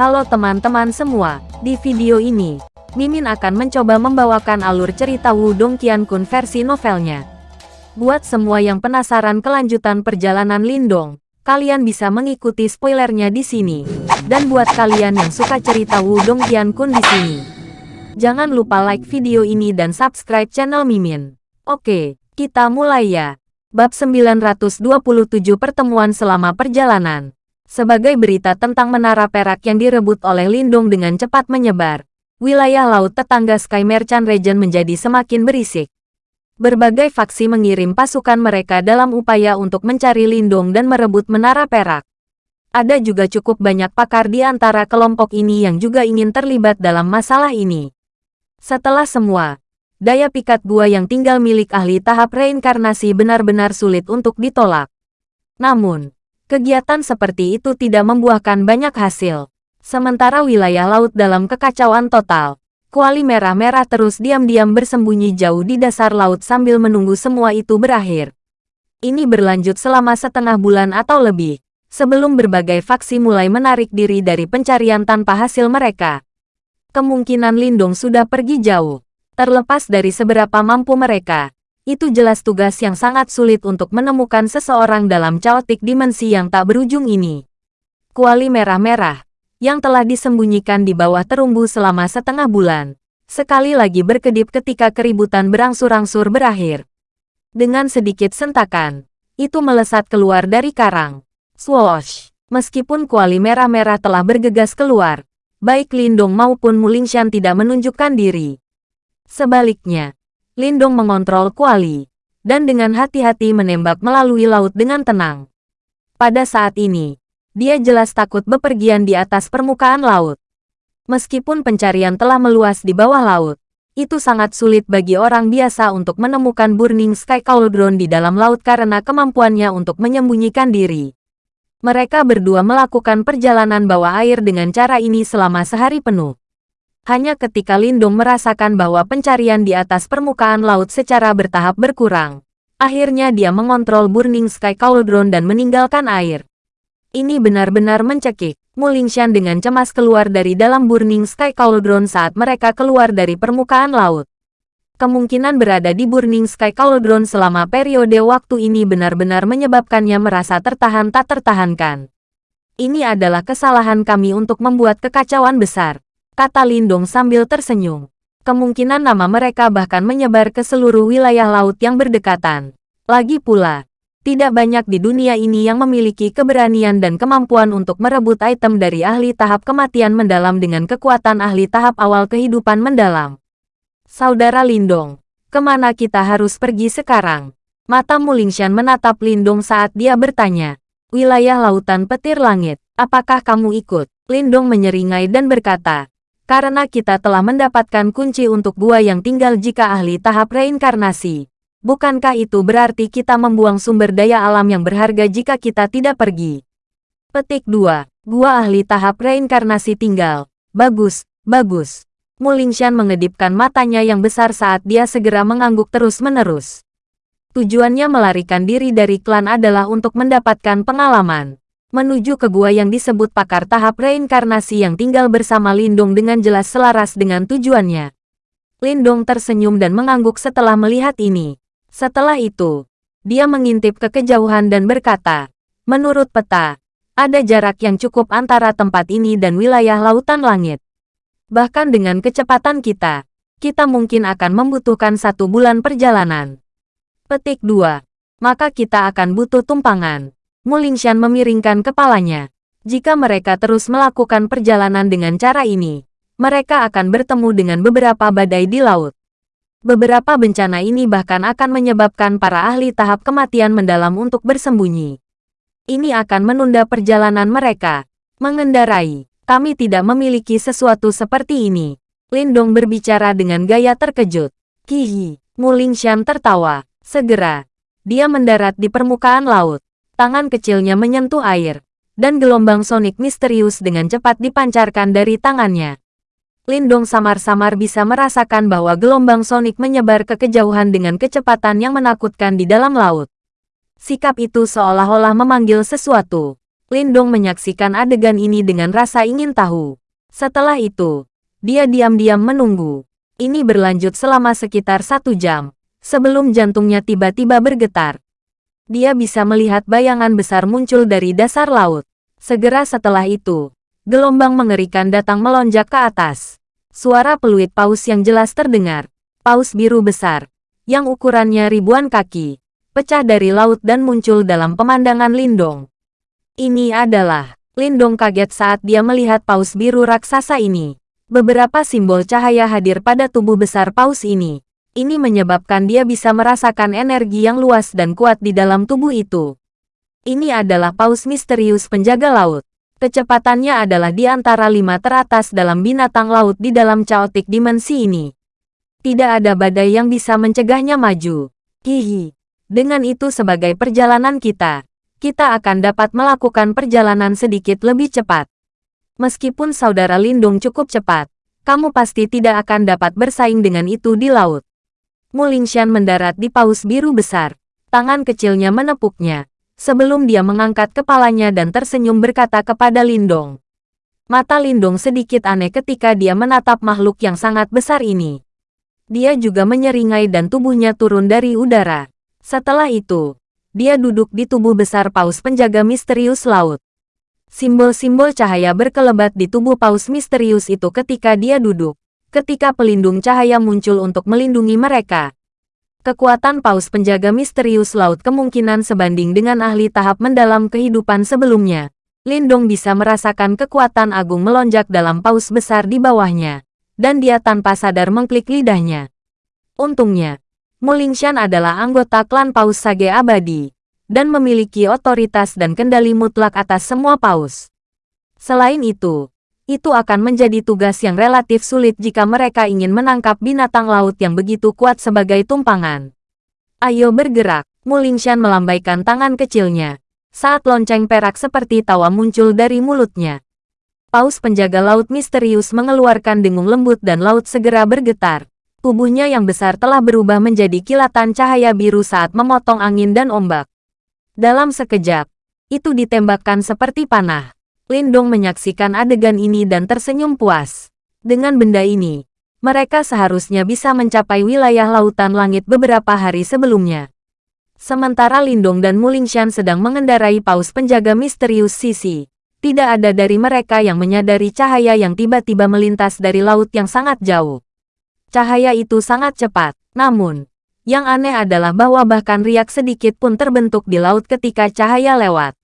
Halo teman-teman semua, di video ini, Mimin akan mencoba membawakan alur cerita Wudong Qiankun versi novelnya. Buat semua yang penasaran kelanjutan perjalanan Lindong, kalian bisa mengikuti spoilernya di sini. Dan buat kalian yang suka cerita Wudong Qiankun di sini, jangan lupa like video ini dan subscribe channel Mimin. Oke, kita mulai ya. Bab 927 Pertemuan selama perjalanan sebagai berita tentang menara perak yang direbut oleh Lindung dengan cepat menyebar. Wilayah laut tetangga Sky Merchant Region menjadi semakin berisik. Berbagai faksi mengirim pasukan mereka dalam upaya untuk mencari Lindung dan merebut menara perak. Ada juga cukup banyak pakar di antara kelompok ini yang juga ingin terlibat dalam masalah ini. Setelah semua, daya pikat gua yang tinggal milik ahli tahap reinkarnasi benar-benar sulit untuk ditolak. Namun, Kegiatan seperti itu tidak membuahkan banyak hasil. Sementara wilayah laut dalam kekacauan total, kuali merah-merah terus diam-diam bersembunyi jauh di dasar laut sambil menunggu semua itu berakhir. Ini berlanjut selama setengah bulan atau lebih, sebelum berbagai faksi mulai menarik diri dari pencarian tanpa hasil mereka. Kemungkinan Lindung sudah pergi jauh, terlepas dari seberapa mampu mereka itu jelas tugas yang sangat sulit untuk menemukan seseorang dalam chaotic dimensi yang tak berujung ini. Kuali merah-merah, yang telah disembunyikan di bawah terumbu selama setengah bulan, sekali lagi berkedip ketika keributan berangsur-angsur berakhir. Dengan sedikit sentakan, itu melesat keluar dari karang. Swoosh! Meskipun kuali merah-merah telah bergegas keluar, baik Lindong maupun Mulingshan tidak menunjukkan diri. Sebaliknya, Lindong mengontrol kuali, dan dengan hati-hati menembak melalui laut dengan tenang. Pada saat ini, dia jelas takut bepergian di atas permukaan laut. Meskipun pencarian telah meluas di bawah laut, itu sangat sulit bagi orang biasa untuk menemukan Burning Sky Cauldron di dalam laut karena kemampuannya untuk menyembunyikan diri. Mereka berdua melakukan perjalanan bawah air dengan cara ini selama sehari penuh. Hanya ketika Lindung merasakan bahwa pencarian di atas permukaan laut secara bertahap berkurang, akhirnya dia mengontrol Burning Sky Cauldron dan meninggalkan air. Ini benar-benar mencekik. Mulingshan dengan cemas keluar dari dalam Burning Sky Cauldron saat mereka keluar dari permukaan laut. Kemungkinan berada di Burning Sky Cauldron selama periode waktu ini benar-benar menyebabkannya merasa tertahan tak tertahankan. Ini adalah kesalahan kami untuk membuat kekacauan besar kata Lindong sambil tersenyum. Kemungkinan nama mereka bahkan menyebar ke seluruh wilayah laut yang berdekatan. Lagi pula, tidak banyak di dunia ini yang memiliki keberanian dan kemampuan untuk merebut item dari ahli tahap kematian mendalam dengan kekuatan ahli tahap awal kehidupan mendalam. Saudara Lindong, ke mana kita harus pergi sekarang? Mata Mulingshan menatap Lindong saat dia bertanya. Wilayah lautan petir langit, apakah kamu ikut? Lindong menyeringai dan berkata, karena kita telah mendapatkan kunci untuk gua yang tinggal jika ahli tahap reinkarnasi. Bukankah itu berarti kita membuang sumber daya alam yang berharga jika kita tidak pergi? Petik 2. Gua ahli tahap reinkarnasi tinggal. Bagus, bagus. Mulingshan mengedipkan matanya yang besar saat dia segera mengangguk terus-menerus. Tujuannya melarikan diri dari klan adalah untuk mendapatkan pengalaman menuju ke gua yang disebut pakar tahap reinkarnasi yang tinggal bersama Lindung dengan jelas selaras dengan tujuannya. Lindung tersenyum dan mengangguk setelah melihat ini. Setelah itu, dia mengintip ke kejauhan dan berkata, Menurut peta, ada jarak yang cukup antara tempat ini dan wilayah lautan langit. Bahkan dengan kecepatan kita, kita mungkin akan membutuhkan satu bulan perjalanan. Petik 2. Maka kita akan butuh tumpangan. Mulingshan memiringkan kepalanya. Jika mereka terus melakukan perjalanan dengan cara ini, mereka akan bertemu dengan beberapa badai di laut. Beberapa bencana ini bahkan akan menyebabkan para ahli tahap kematian mendalam untuk bersembunyi. Ini akan menunda perjalanan mereka. Mengendarai, kami tidak memiliki sesuatu seperti ini. Lindong berbicara dengan gaya terkejut. Kihi, Mulingshan tertawa. Segera, dia mendarat di permukaan laut tangan kecilnya menyentuh air, dan gelombang sonik misterius dengan cepat dipancarkan dari tangannya. Lindong samar-samar bisa merasakan bahwa gelombang sonik menyebar ke kejauhan dengan kecepatan yang menakutkan di dalam laut. Sikap itu seolah-olah memanggil sesuatu. Lindong menyaksikan adegan ini dengan rasa ingin tahu. Setelah itu, dia diam-diam menunggu. Ini berlanjut selama sekitar satu jam, sebelum jantungnya tiba-tiba bergetar. Dia bisa melihat bayangan besar muncul dari dasar laut. Segera setelah itu, gelombang mengerikan datang melonjak ke atas. Suara peluit paus yang jelas terdengar. Paus biru besar, yang ukurannya ribuan kaki, pecah dari laut dan muncul dalam pemandangan Lindong. Ini adalah Lindong kaget saat dia melihat paus biru raksasa ini. Beberapa simbol cahaya hadir pada tubuh besar paus ini. Ini menyebabkan dia bisa merasakan energi yang luas dan kuat di dalam tubuh itu. Ini adalah paus misterius penjaga laut. Kecepatannya adalah di antara lima teratas dalam binatang laut di dalam chaotic dimensi ini. Tidak ada badai yang bisa mencegahnya maju. Hihi. Dengan itu sebagai perjalanan kita, kita akan dapat melakukan perjalanan sedikit lebih cepat. Meskipun saudara Lindung cukup cepat, kamu pasti tidak akan dapat bersaing dengan itu di laut. Mulingshan mendarat di paus biru besar. Tangan kecilnya menepuknya, sebelum dia mengangkat kepalanya dan tersenyum berkata kepada Lindong. Mata Lindong sedikit aneh ketika dia menatap makhluk yang sangat besar ini. Dia juga menyeringai dan tubuhnya turun dari udara. Setelah itu, dia duduk di tubuh besar paus penjaga misterius laut. Simbol-simbol cahaya berkelebat di tubuh paus misterius itu ketika dia duduk. Ketika pelindung cahaya muncul untuk melindungi mereka. Kekuatan paus penjaga misterius laut kemungkinan sebanding dengan ahli tahap mendalam kehidupan sebelumnya. Lindong bisa merasakan kekuatan agung melonjak dalam paus besar di bawahnya. Dan dia tanpa sadar mengklik lidahnya. Untungnya, Mulingshan adalah anggota klan paus Sage Abadi dan memiliki otoritas dan kendali mutlak atas semua paus. Selain itu, itu akan menjadi tugas yang relatif sulit jika mereka ingin menangkap binatang laut yang begitu kuat sebagai tumpangan. Ayo bergerak, Mulingshan melambaikan tangan kecilnya. Saat lonceng perak seperti tawa muncul dari mulutnya. Paus penjaga laut misterius mengeluarkan dengung lembut dan laut segera bergetar. Tubuhnya yang besar telah berubah menjadi kilatan cahaya biru saat memotong angin dan ombak. Dalam sekejap, itu ditembakkan seperti panah. Lindong menyaksikan adegan ini dan tersenyum puas. Dengan benda ini, mereka seharusnya bisa mencapai wilayah lautan langit beberapa hari sebelumnya. Sementara Lindong dan Mulingshan sedang mengendarai paus penjaga misterius Sisi. Tidak ada dari mereka yang menyadari cahaya yang tiba-tiba melintas dari laut yang sangat jauh. Cahaya itu sangat cepat, namun, yang aneh adalah bahwa bahkan riak sedikit pun terbentuk di laut ketika cahaya lewat.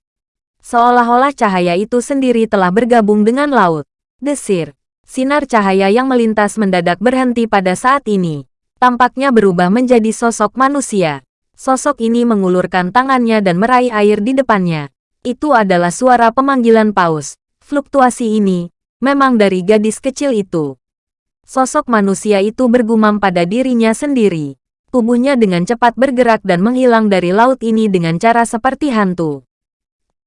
Seolah-olah cahaya itu sendiri telah bergabung dengan laut. Desir. Sinar cahaya yang melintas mendadak berhenti pada saat ini. Tampaknya berubah menjadi sosok manusia. Sosok ini mengulurkan tangannya dan meraih air di depannya. Itu adalah suara pemanggilan paus. Fluktuasi ini, memang dari gadis kecil itu. Sosok manusia itu bergumam pada dirinya sendiri tubuhnya dengan cepat bergerak dan menghilang dari laut ini dengan cara seperti hantu.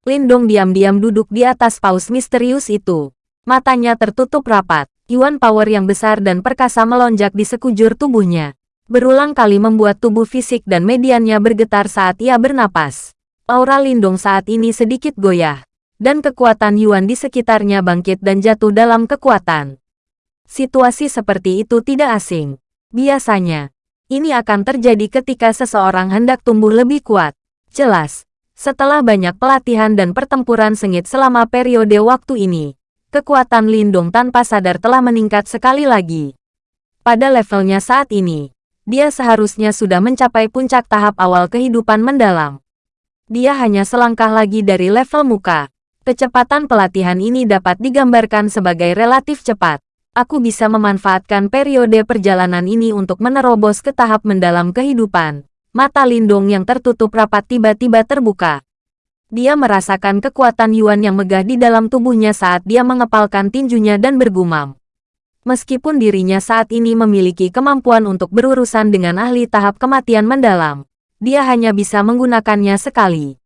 Lindong diam-diam duduk di atas paus misterius itu. Matanya tertutup rapat. Yuan power yang besar dan perkasa melonjak di sekujur tubuhnya. Berulang kali membuat tubuh fisik dan mediannya bergetar saat ia bernapas. Aura Lindong saat ini sedikit goyah. Dan kekuatan Yuan di sekitarnya bangkit dan jatuh dalam kekuatan. Situasi seperti itu tidak asing. Biasanya, ini akan terjadi ketika seseorang hendak tumbuh lebih kuat. Jelas, setelah banyak pelatihan dan pertempuran sengit selama periode waktu ini, kekuatan Lindung tanpa sadar telah meningkat sekali lagi. Pada levelnya saat ini, dia seharusnya sudah mencapai puncak tahap awal kehidupan mendalam. Dia hanya selangkah lagi dari level muka. Kecepatan pelatihan ini dapat digambarkan sebagai relatif cepat aku bisa memanfaatkan periode perjalanan ini untuk menerobos ke tahap mendalam kehidupan. Mata Lindong yang tertutup rapat tiba-tiba terbuka. Dia merasakan kekuatan Yuan yang megah di dalam tubuhnya saat dia mengepalkan tinjunya dan bergumam. Meskipun dirinya saat ini memiliki kemampuan untuk berurusan dengan ahli tahap kematian mendalam, dia hanya bisa menggunakannya sekali.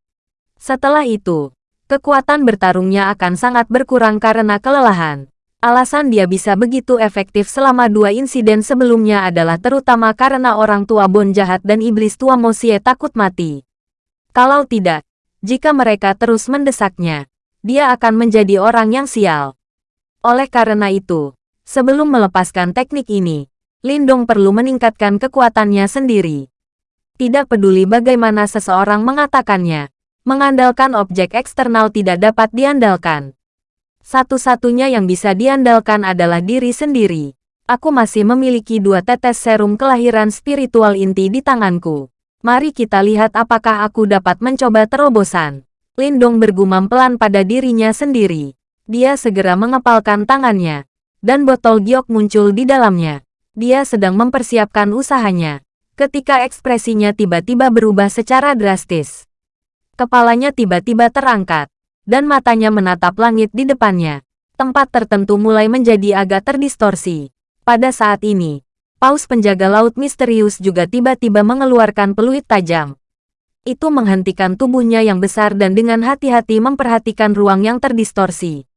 Setelah itu, kekuatan bertarungnya akan sangat berkurang karena kelelahan. Alasan dia bisa begitu efektif selama dua insiden sebelumnya adalah terutama karena orang tua Bon jahat dan iblis tua Mosie takut mati. Kalau tidak, jika mereka terus mendesaknya, dia akan menjadi orang yang sial. Oleh karena itu, sebelum melepaskan teknik ini, Lindong perlu meningkatkan kekuatannya sendiri. Tidak peduli bagaimana seseorang mengatakannya, mengandalkan objek eksternal tidak dapat diandalkan. Satu-satunya yang bisa diandalkan adalah diri sendiri. Aku masih memiliki dua tetes serum kelahiran spiritual inti di tanganku. Mari kita lihat apakah aku dapat mencoba terobosan. Lindong bergumam pelan pada dirinya sendiri. Dia segera mengepalkan tangannya. Dan botol giok muncul di dalamnya. Dia sedang mempersiapkan usahanya. Ketika ekspresinya tiba-tiba berubah secara drastis. Kepalanya tiba-tiba terangkat. Dan matanya menatap langit di depannya. Tempat tertentu mulai menjadi agak terdistorsi. Pada saat ini, paus penjaga laut misterius juga tiba-tiba mengeluarkan peluit tajam. Itu menghentikan tubuhnya yang besar dan dengan hati-hati memperhatikan ruang yang terdistorsi.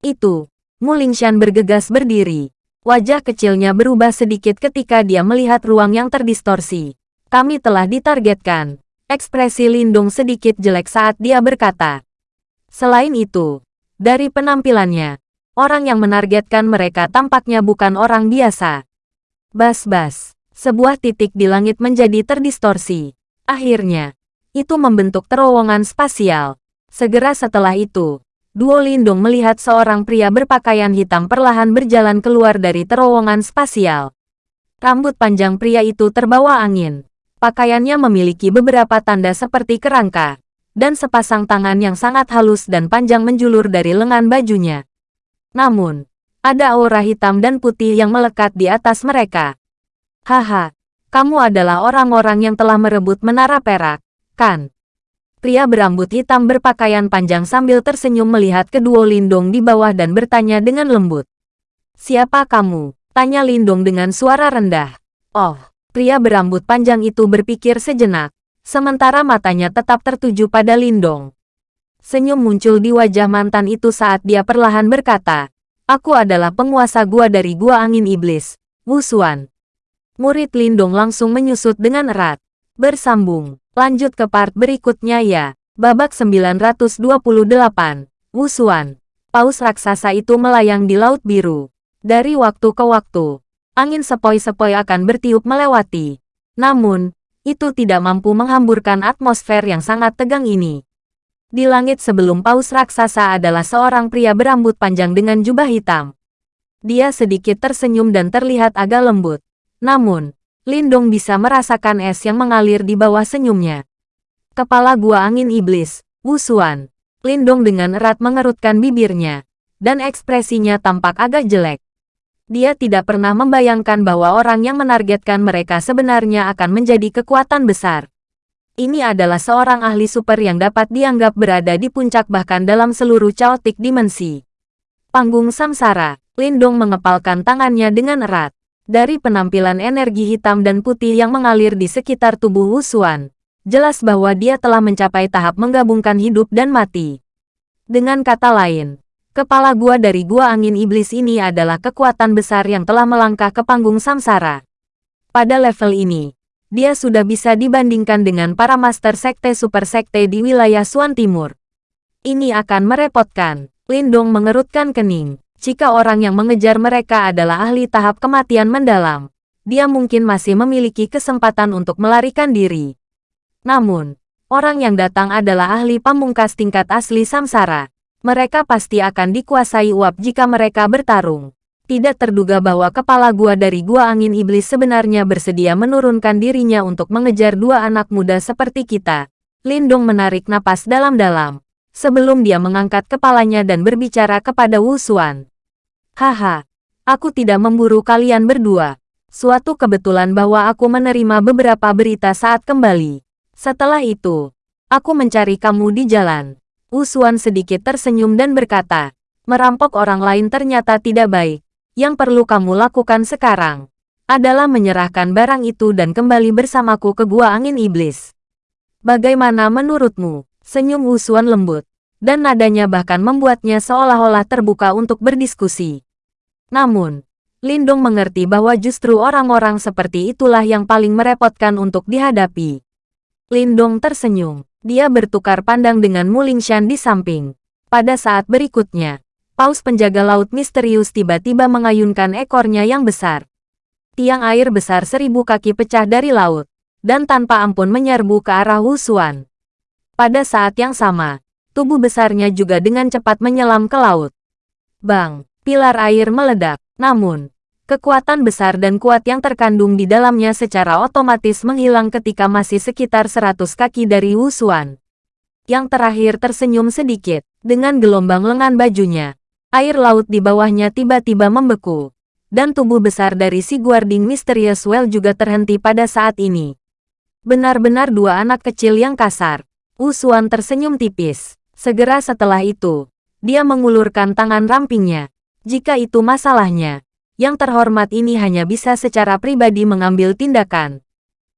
Itu, Mulingshan bergegas berdiri. Wajah kecilnya berubah sedikit ketika dia melihat ruang yang terdistorsi. Kami telah ditargetkan. Ekspresi Lindung sedikit jelek saat dia berkata. Selain itu, dari penampilannya, Orang yang menargetkan mereka tampaknya bukan orang biasa. Bas-bas, sebuah titik di langit menjadi terdistorsi. Akhirnya, itu membentuk terowongan spasial. Segera setelah itu, Duo Lindung melihat seorang pria berpakaian hitam perlahan berjalan keluar dari terowongan spasial. Rambut panjang pria itu terbawa angin. Pakaiannya memiliki beberapa tanda seperti kerangka, dan sepasang tangan yang sangat halus dan panjang menjulur dari lengan bajunya. Namun, ada aura hitam dan putih yang melekat di atas mereka. Haha, kamu adalah orang-orang yang telah merebut menara perak, kan? Pria berambut hitam berpakaian panjang sambil tersenyum melihat kedua Lindung di bawah dan bertanya dengan lembut. Siapa kamu? Tanya Lindung dengan suara rendah. Oh, pria berambut panjang itu berpikir sejenak, sementara matanya tetap tertuju pada Lindong. Senyum muncul di wajah mantan itu saat dia perlahan berkata, Aku adalah penguasa gua dari gua angin iblis, Wusuan. Murid Lindung langsung menyusut dengan erat. Bersambung, lanjut ke part berikutnya ya. Babak 928, Wusuan. Paus raksasa itu melayang di laut biru. Dari waktu ke waktu, angin sepoi-sepoi akan bertiup melewati. Namun, itu tidak mampu menghamburkan atmosfer yang sangat tegang ini. Di langit sebelum paus raksasa adalah seorang pria berambut panjang dengan jubah hitam. Dia sedikit tersenyum dan terlihat agak lembut. Namun, Lindong bisa merasakan es yang mengalir di bawah senyumnya. Kepala gua angin iblis, Wusuan. Lindong dengan erat mengerutkan bibirnya, dan ekspresinya tampak agak jelek. Dia tidak pernah membayangkan bahwa orang yang menargetkan mereka sebenarnya akan menjadi kekuatan besar. Ini adalah seorang ahli super yang dapat dianggap berada di puncak bahkan dalam seluruh chaotic dimensi. Panggung Samsara, Lindong mengepalkan tangannya dengan erat. Dari penampilan energi hitam dan putih yang mengalir di sekitar tubuh Wusuan, jelas bahwa dia telah mencapai tahap menggabungkan hidup dan mati. Dengan kata lain, kepala gua dari gua angin iblis ini adalah kekuatan besar yang telah melangkah ke panggung samsara. Pada level ini, dia sudah bisa dibandingkan dengan para master sekte super sekte di wilayah Suan Timur. Ini akan merepotkan. Lindong mengerutkan kening. Jika orang yang mengejar mereka adalah ahli tahap kematian mendalam, dia mungkin masih memiliki kesempatan untuk melarikan diri. Namun, orang yang datang adalah ahli pamungkas tingkat asli samsara. Mereka pasti akan dikuasai uap jika mereka bertarung. Tidak terduga bahwa kepala gua dari gua angin iblis sebenarnya bersedia menurunkan dirinya untuk mengejar dua anak muda seperti kita. Lindung menarik napas dalam-dalam. Sebelum dia mengangkat kepalanya dan berbicara kepada Wu Xuan. Haha, aku tidak memburu kalian berdua. Suatu kebetulan bahwa aku menerima beberapa berita saat kembali. Setelah itu, aku mencari kamu di jalan. Wu Xuan sedikit tersenyum dan berkata, merampok orang lain ternyata tidak baik. Yang perlu kamu lakukan sekarang adalah menyerahkan barang itu dan kembali bersamaku ke Gua Angin Iblis. Bagaimana menurutmu? Senyum Wusuan lembut, dan nadanya bahkan membuatnya seolah-olah terbuka untuk berdiskusi. Namun, Lindung mengerti bahwa justru orang-orang seperti itulah yang paling merepotkan untuk dihadapi. Lindung tersenyum. Dia bertukar pandang dengan Mulingshan di samping. Pada saat berikutnya, paus penjaga laut misterius tiba-tiba mengayunkan ekornya yang besar. Tiang air besar seribu kaki pecah dari laut, dan tanpa ampun menyerbu ke arah Wusuan. Pada saat yang sama, tubuh besarnya juga dengan cepat menyelam ke laut. Bang, pilar air meledak, namun, kekuatan besar dan kuat yang terkandung di dalamnya secara otomatis menghilang ketika masih sekitar 100 kaki dari Wusuan. Yang terakhir tersenyum sedikit, dengan gelombang lengan bajunya. Air laut di bawahnya tiba-tiba membeku. Dan tubuh besar dari si Guarding Mysterious Well juga terhenti pada saat ini. Benar-benar dua anak kecil yang kasar. Usuan tersenyum tipis. Segera setelah itu, dia mengulurkan tangan rampingnya. Jika itu masalahnya, yang terhormat ini hanya bisa secara pribadi mengambil tindakan.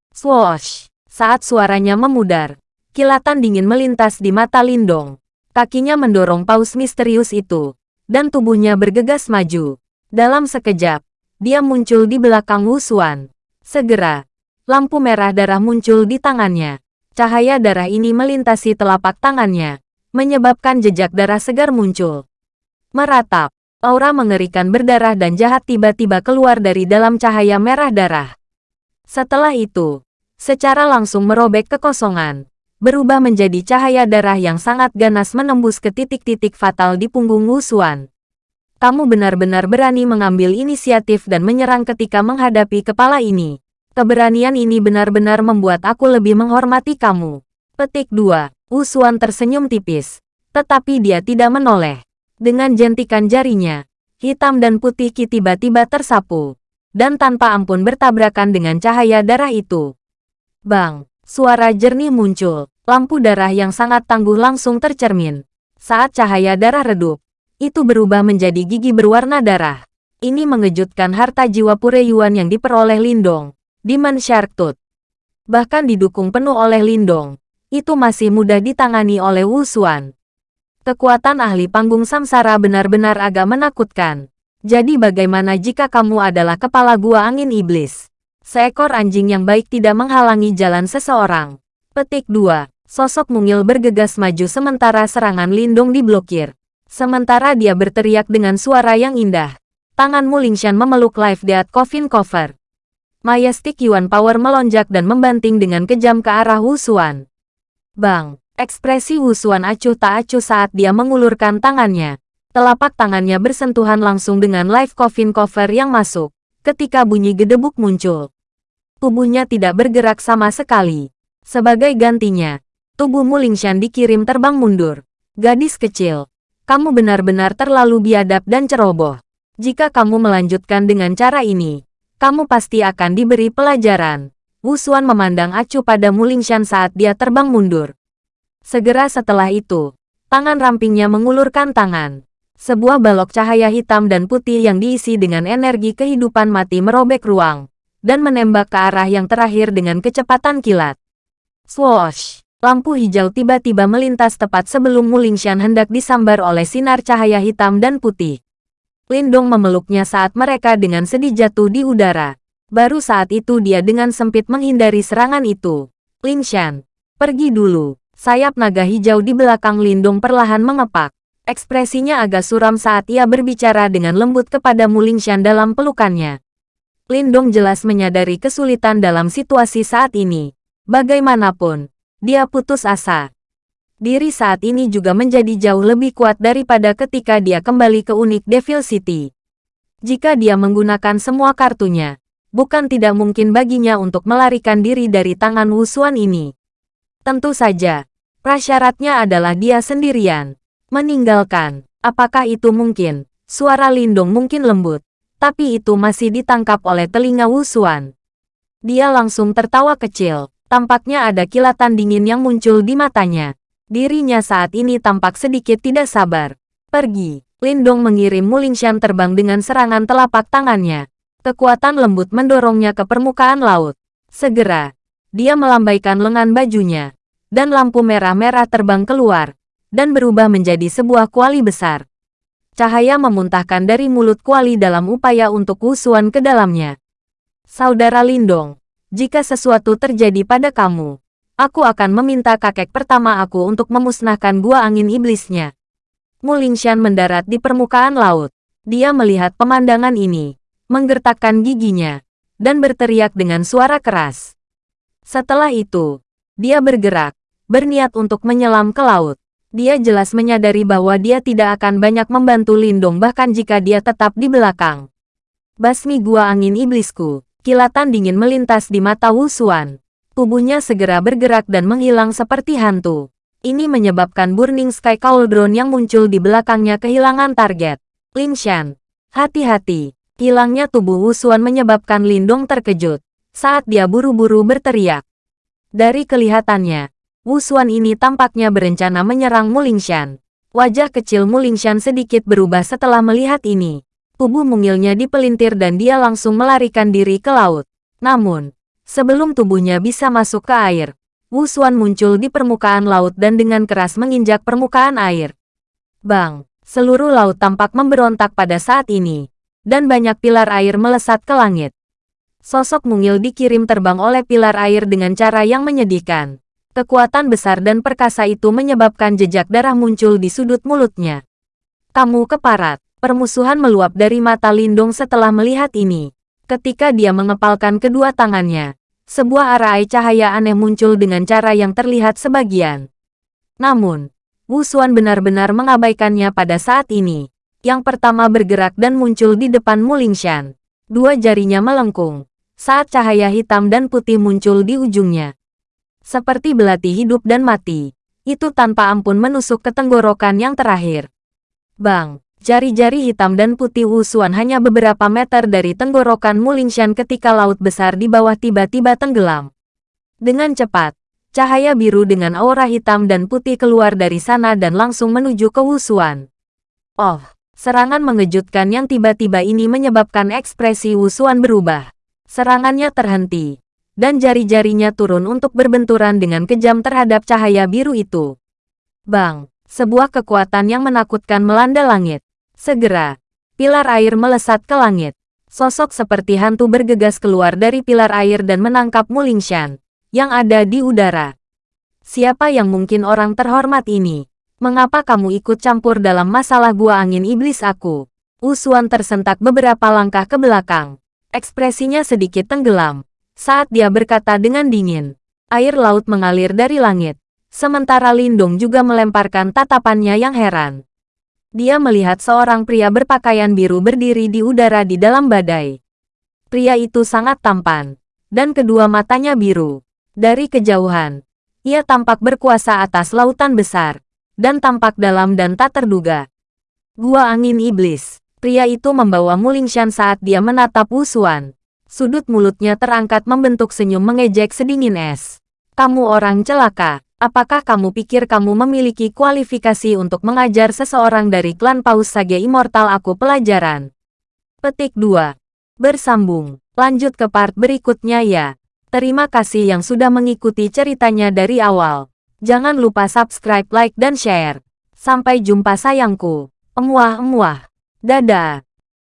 Swoosh! Saat suaranya memudar, kilatan dingin melintas di mata Lindong. Kakinya mendorong paus misterius itu, dan tubuhnya bergegas maju. Dalam sekejap, dia muncul di belakang Wusuan. Segera, lampu merah darah muncul di tangannya. Cahaya darah ini melintasi telapak tangannya, menyebabkan jejak darah segar muncul. Meratap, aura mengerikan berdarah dan jahat tiba-tiba keluar dari dalam cahaya merah darah. Setelah itu, secara langsung merobek kekosongan berubah menjadi cahaya darah yang sangat ganas menembus ke titik-titik fatal di punggung Wusuan. Kamu benar-benar berani mengambil inisiatif dan menyerang ketika menghadapi kepala ini. Keberanian ini benar-benar membuat aku lebih menghormati kamu. Petik 2. Wusuan tersenyum tipis. Tetapi dia tidak menoleh. Dengan jentikan jarinya, hitam dan putih Ki tiba-tiba tersapu. Dan tanpa ampun bertabrakan dengan cahaya darah itu. Bang! Suara jernih muncul, lampu darah yang sangat tangguh langsung tercermin. Saat cahaya darah redup, itu berubah menjadi gigi berwarna darah. Ini mengejutkan harta jiwa Pureyuan yang diperoleh Lindong, Shark Tooth. Bahkan didukung penuh oleh Lindong, itu masih mudah ditangani oleh Wu Xuan. Kekuatan ahli panggung samsara benar-benar agak menakutkan. Jadi bagaimana jika kamu adalah kepala gua angin iblis? Seekor anjing yang baik tidak menghalangi jalan seseorang. Petik 2. Sosok mungil bergegas maju sementara serangan Lindung diblokir. Sementara dia berteriak dengan suara yang indah. Tangan Mulingshan memeluk Life Death Coffin Cover. Majestic Yuan Power melonjak dan membanting dengan kejam ke arah Wusuan. Bang! Ekspresi Wusuan acuh tak acuh saat dia mengulurkan tangannya. Telapak tangannya bersentuhan langsung dengan Life Coffin Cover yang masuk. Ketika bunyi gedebuk muncul, tubuhnya tidak bergerak sama sekali. Sebagai gantinya, tubuh Mulingshan dikirim terbang mundur. Gadis kecil, kamu benar-benar terlalu biadab dan ceroboh. Jika kamu melanjutkan dengan cara ini, kamu pasti akan diberi pelajaran. Wusuan memandang acuh pada Mulingshan saat dia terbang mundur. Segera setelah itu, tangan rampingnya mengulurkan tangan. Sebuah balok cahaya hitam dan putih yang diisi dengan energi kehidupan mati merobek ruang dan menembak ke arah yang terakhir dengan kecepatan kilat. Swoosh! Lampu hijau tiba-tiba melintas tepat sebelum Mulingshan hendak disambar oleh sinar cahaya hitam dan putih. Lindong memeluknya saat mereka dengan sedih jatuh di udara. Baru saat itu dia dengan sempit menghindari serangan itu. Lingshan, pergi dulu. Sayap naga hijau di belakang Lindong perlahan mengepak. Ekspresinya agak suram saat ia berbicara dengan lembut kepada Mulingshan dalam pelukannya. Lindong jelas menyadari kesulitan dalam situasi saat ini. Bagaimanapun, dia putus asa. Diri saat ini juga menjadi jauh lebih kuat daripada ketika dia kembali ke Unik Devil City. Jika dia menggunakan semua kartunya, bukan tidak mungkin baginya untuk melarikan diri dari tangan Wusuan ini. Tentu saja, prasyaratnya adalah dia sendirian. Meninggalkan, apakah itu mungkin? Suara Lindong mungkin lembut, tapi itu masih ditangkap oleh telinga Wusuan. Dia langsung tertawa kecil, tampaknya ada kilatan dingin yang muncul di matanya. Dirinya saat ini tampak sedikit tidak sabar. Pergi, Lindong mengirim Mulingshan terbang dengan serangan telapak tangannya. Kekuatan lembut mendorongnya ke permukaan laut. Segera, dia melambaikan lengan bajunya, dan lampu merah-merah terbang keluar, dan berubah menjadi sebuah kuali besar. Cahaya memuntahkan dari mulut kuali dalam upaya untuk wusuan ke dalamnya. Saudara Lindong, jika sesuatu terjadi pada kamu, aku akan meminta kakek pertama aku untuk memusnahkan gua angin iblisnya. Mu Lingshan mendarat di permukaan laut. Dia melihat pemandangan ini, menggertakkan giginya, dan berteriak dengan suara keras. Setelah itu, dia bergerak, berniat untuk menyelam ke laut. Dia jelas menyadari bahwa dia tidak akan banyak membantu Lindong bahkan jika dia tetap di belakang. Basmi gua angin iblisku, kilatan dingin melintas di mata Wu Xuan. Tubuhnya segera bergerak dan menghilang seperti hantu. Ini menyebabkan Burning Sky Cauldron yang muncul di belakangnya kehilangan target. Lin Shan, hati-hati. Hilangnya tubuh Wu Xuan menyebabkan Lindong terkejut saat dia buru-buru berteriak. Dari kelihatannya, Wu Xuan ini tampaknya berencana menyerang Mulingshan. Wajah kecil Mulingshan sedikit berubah setelah melihat ini. Tubuh mungilnya dipelintir dan dia langsung melarikan diri ke laut. Namun, Sebelum tubuhnya bisa masuk ke air, Wu Xuan muncul di permukaan laut dan dengan keras menginjak permukaan air. Bang! Seluruh laut tampak memberontak pada saat ini, dan banyak pilar air melesat ke langit. Sosok mungil dikirim terbang oleh pilar air dengan cara yang menyedihkan. Kekuatan besar dan perkasa itu menyebabkan jejak darah muncul di sudut mulutnya. Kamu keparat. Permusuhan meluap dari mata Lindong setelah melihat ini. Ketika dia mengepalkan kedua tangannya, sebuah arai cahaya aneh muncul dengan cara yang terlihat sebagian. Namun, Wu Xuan benar-benar mengabaikannya pada saat ini. Yang pertama bergerak dan muncul di depan Mulingshan. Dua jarinya melengkung, saat cahaya hitam dan putih muncul di ujungnya. Seperti belati hidup dan mati, itu tanpa ampun menusuk ke tenggorokan yang terakhir. Bang! Jari-jari hitam dan putih Wusuan hanya beberapa meter dari tenggorokan Mulingshan ketika laut besar di bawah tiba-tiba tenggelam. Dengan cepat, cahaya biru dengan aura hitam dan putih keluar dari sana dan langsung menuju ke Wusuan. Oh, serangan mengejutkan yang tiba-tiba ini menyebabkan ekspresi Wusuan berubah. Serangannya terhenti, dan jari-jarinya turun untuk berbenturan dengan kejam terhadap cahaya biru itu. Bang! Sebuah kekuatan yang menakutkan melanda langit. Segera, pilar air melesat ke langit. Sosok seperti hantu bergegas keluar dari pilar air dan menangkap Mulingshan, yang ada di udara. Siapa yang mungkin orang terhormat ini? Mengapa kamu ikut campur dalam masalah gua angin iblis aku? Usuan tersentak beberapa langkah ke belakang. Ekspresinya sedikit tenggelam. Saat dia berkata dengan dingin, air laut mengalir dari langit. Sementara Lindung juga melemparkan tatapannya yang heran dia melihat seorang pria berpakaian biru berdiri di udara di dalam badai. Pria itu sangat tampan, dan kedua matanya biru. Dari kejauhan, ia tampak berkuasa atas lautan besar, dan tampak dalam dan tak terduga. Gua angin iblis. Pria itu membawa Mulingshan saat dia menatap Wusuan. Sudut mulutnya terangkat membentuk senyum mengejek sedingin es. Kamu orang celaka. Apakah kamu pikir kamu memiliki kualifikasi untuk mengajar seseorang dari klan Paus Sage Immortal aku pelajaran? Petik 2. Bersambung. Lanjut ke part berikutnya ya. Terima kasih yang sudah mengikuti ceritanya dari awal. Jangan lupa subscribe, like, dan share. Sampai jumpa sayangku. Emuah-emuah. Dadah.